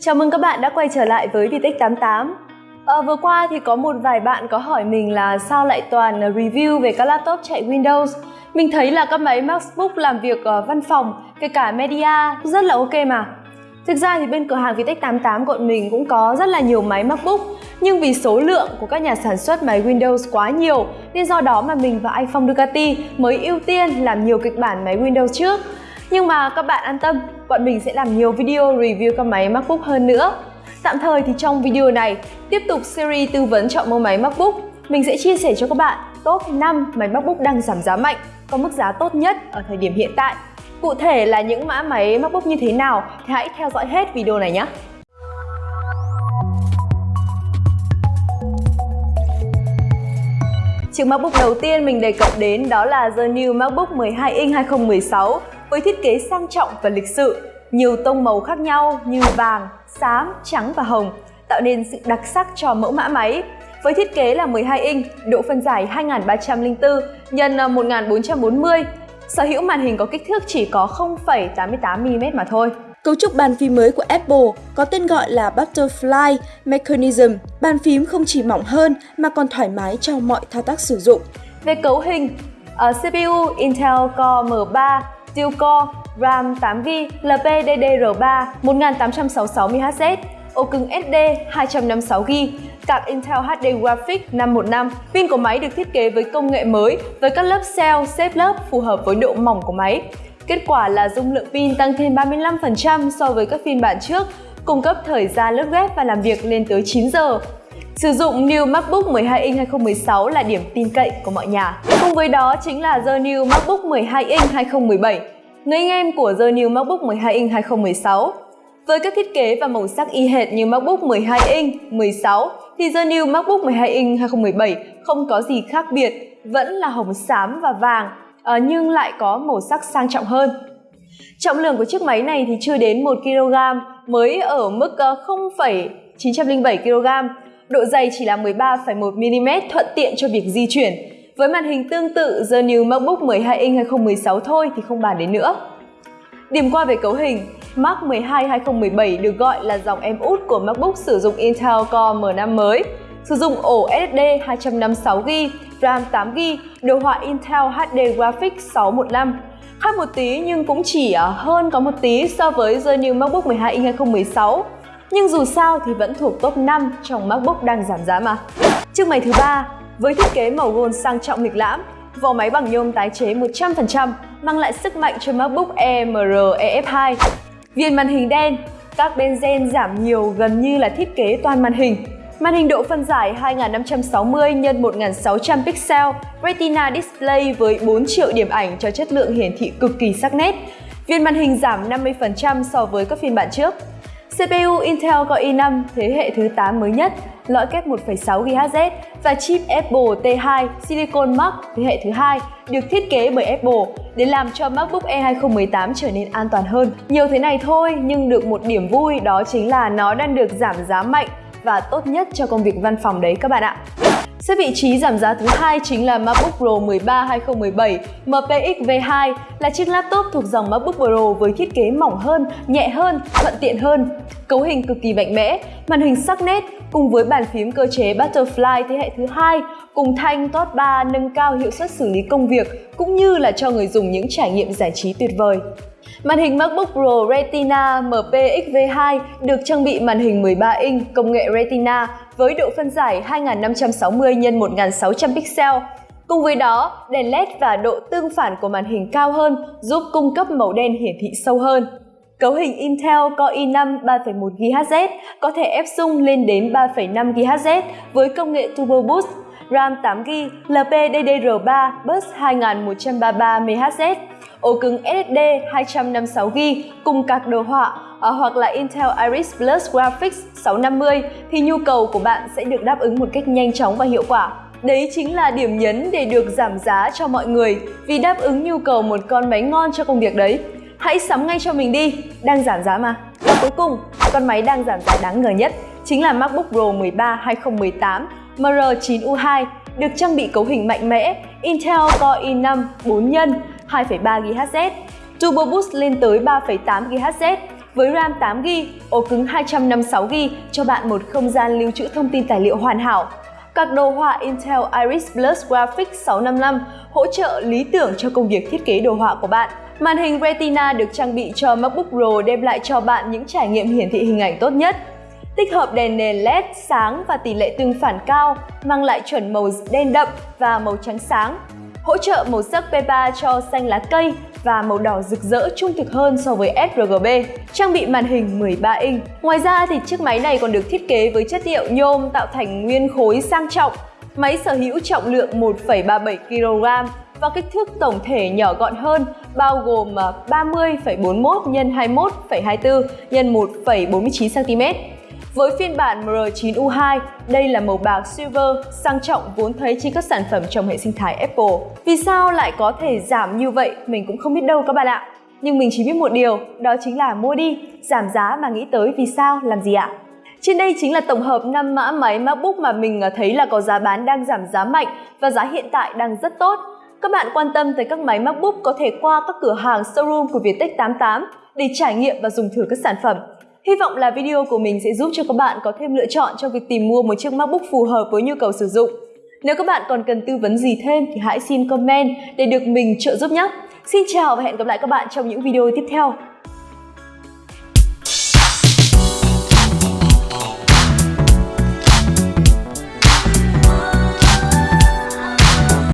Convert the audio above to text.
Chào mừng các bạn đã quay trở lại với Vitech 88. À, ờ, vừa qua thì có một vài bạn có hỏi mình là sao lại toàn review về các laptop chạy Windows. Mình thấy là các máy MacBook làm việc ở văn phòng, kể cả media rất là ok mà. Thực ra thì bên cửa hàng Vitech 88 của mình cũng có rất là nhiều máy MacBook nhưng vì số lượng của các nhà sản xuất máy Windows quá nhiều nên do đó mà mình và anh Phong Ducati mới ưu tiên làm nhiều kịch bản máy Windows trước. Nhưng mà các bạn an tâm, bọn mình sẽ làm nhiều video review các máy MacBook hơn nữa. Tạm thời thì trong video này, tiếp tục series tư vấn chọn mua máy MacBook, mình sẽ chia sẻ cho các bạn top 5 máy MacBook đang giảm giá mạnh, có mức giá tốt nhất ở thời điểm hiện tại. Cụ thể là những mã máy MacBook như thế nào thì hãy theo dõi hết video này nhé. Chiếc MacBook đầu tiên mình đề cập đến đó là The New MacBook 12 inch 2016 với thiết kế sang trọng và lịch sự, nhiều tông màu khác nhau như vàng, xám, trắng và hồng, tạo nên sự đặc sắc cho mẫu mã máy. Với thiết kế là 12 inch, độ phân giải 2304 x 1440, sở hữu màn hình có kích thước chỉ có 0,88mm mà thôi. Cấu trúc bàn phím mới của Apple có tên gọi là Butterfly Mechanism. Bàn phím không chỉ mỏng hơn mà còn thoải mái trong mọi thao tác sử dụng. Về cấu hình, ở CPU Intel Core M3 Steel Core, RAM 8GB, LPDDR3 1866MHz, ổ cứng SD 256GB, card Intel HD Graphics 515. Pin của máy được thiết kế với công nghệ mới với các lớp cell xếp lớp phù hợp với độ mỏng của máy. Kết quả là dung lượng pin tăng thêm 35% so với các phiên bản trước, cung cấp thời gian lướt web và làm việc lên tới 9 giờ. Sử dụng New MacBook 12 inch 2016 là điểm tin cậy của mọi nhà. Cùng với đó chính là The New MacBook 12 inch 2017, người anh em của The New MacBook 12 inch 2016. Với các thiết kế và màu sắc y hệt như MacBook 12 inch 16 thì The New MacBook 12 inch 2017 không có gì khác biệt, vẫn là hồng xám và vàng, ờ, nhưng lại có màu sắc sang trọng hơn. Trọng lượng của chiếc máy này thì chưa đến 1 kg, mới ở mức ờ, 0,907 kg độ dày chỉ là 13,1mm thuận tiện cho việc di chuyển. Với màn hình tương tự The New MacBook 12 inch 2016 thôi thì không bàn đến nữa. Điểm qua về cấu hình, Mac 12 2017 được gọi là dòng em út của MacBook sử dụng Intel Core M5 mới, sử dụng ổ SSD 256GB, RAM 8GB, đồ họa Intel HD Graphics 615. Khác một tí nhưng cũng chỉ à, hơn có một tí so với The New MacBook 12 inch 2016 nhưng dù sao thì vẫn thuộc top 5 trong MacBook đang giảm giá mà. Chiếc máy thứ ba với thiết kế màu gold sang trọng lịch lãm, vỏ máy bằng nhôm tái chế 100% mang lại sức mạnh cho MacBook Air MR EF2. Viền màn hình đen, các bên gen giảm nhiều gần như là thiết kế toàn màn hình. Màn hình độ phân giải 2560 x 1600 pixel, Retina display với 4 triệu điểm ảnh cho chất lượng hiển thị cực kỳ sắc nét. Viền màn hình giảm 50% so với các phiên bản trước. CPU Intel Core i5 thế hệ thứ 8 mới nhất, lõi kép 1,6 GHz và chip Apple T2 Silicon Mac thế hệ thứ hai được thiết kế bởi Apple để làm cho MacBook Air 2018 trở nên an toàn hơn. Nhiều thế này thôi nhưng được một điểm vui đó chính là nó đang được giảm giá mạnh và tốt nhất cho công việc văn phòng đấy các bạn ạ. Xếp vị trí giảm giá thứ hai chính là MacBook Pro 13 2017 MPX V2 là chiếc laptop thuộc dòng MacBook Pro với thiết kế mỏng hơn, nhẹ hơn, thuận tiện hơn. Cấu hình cực kỳ mạnh mẽ, màn hình sắc nét cùng với bàn phím cơ chế Butterfly thế hệ thứ hai cùng thanh TOT 3 nâng cao hiệu suất xử lý công việc cũng như là cho người dùng những trải nghiệm giải trí tuyệt vời. Màn hình MacBook Pro Retina MPX V2 được trang bị màn hình 13 inch công nghệ Retina với độ phân giải 2560 x 1600 pixel. Cùng với đó, đèn LED và độ tương phản của màn hình cao hơn giúp cung cấp màu đen hiển thị sâu hơn. Cấu hình Intel Core i5 3.1 GHz có thể ép sung lên đến 3.5 GHz với công nghệ Turbo Boost, RAM 8GB, LPDDR3 bus 2133 MHz, ổ cứng SSD 256GB cùng các đồ họa ờ, hoặc là Intel Iris Plus Graphics 650 thì nhu cầu của bạn sẽ được đáp ứng một cách nhanh chóng và hiệu quả. Đấy chính là điểm nhấn để được giảm giá cho mọi người vì đáp ứng nhu cầu một con máy ngon cho công việc đấy. Hãy sắm ngay cho mình đi, đang giảm giá mà. Và cuối cùng, con máy đang giảm giá đáng ngờ nhất chính là MacBook Pro 13 2018 MR9U2 được trang bị cấu hình mạnh mẽ Intel Core i5 4 nhân 2,3 GHz, Turbo Boost lên tới 3,8 GHz với RAM 8GB, ổ cứng 256GB cho bạn một không gian lưu trữ thông tin tài liệu hoàn hảo. Các đồ họa Intel Iris Plus Graphics 655 hỗ trợ lý tưởng cho công việc thiết kế đồ họa của bạn. Màn hình Retina được trang bị cho MacBook Pro đem lại cho bạn những trải nghiệm hiển thị hình ảnh tốt nhất. Tích hợp đèn nền LED sáng và tỷ lệ tương phản cao, mang lại chuẩn màu đen đậm và màu trắng sáng. Hỗ trợ màu sắc P3 cho xanh lá cây và màu đỏ rực rỡ trung thực hơn so với sRGB. Trang bị màn hình 13 inch. Ngoài ra thì chiếc máy này còn được thiết kế với chất liệu nhôm tạo thành nguyên khối sang trọng. Máy sở hữu trọng lượng 1,37 kg và kích thước tổng thể nhỏ gọn hơn, bao gồm 30,41 x 21,24 x 1,49 cm. Với phiên bản MR9U2, đây là màu bạc silver sang trọng vốn thấy trên các sản phẩm trong hệ sinh thái Apple. Vì sao lại có thể giảm như vậy, mình cũng không biết đâu các bạn ạ. Nhưng mình chỉ biết một điều, đó chính là mua đi, giảm giá mà nghĩ tới vì sao, làm gì ạ? Trên đây chính là tổng hợp 5 mã máy MacBook mà mình à, thấy là có giá bán đang giảm giá mạnh và giá hiện tại đang rất tốt. Các bạn quan tâm tới các máy MacBook có thể qua các cửa hàng showroom của Vietech 88 để trải nghiệm và dùng thử các sản phẩm. Hy vọng là video của mình sẽ giúp cho các bạn có thêm lựa chọn trong việc tìm mua một chiếc MacBook phù hợp với nhu cầu sử dụng. Nếu các bạn còn cần tư vấn gì thêm thì hãy xin comment để được mình trợ giúp nhé. Xin chào và hẹn gặp lại các bạn trong những video tiếp theo.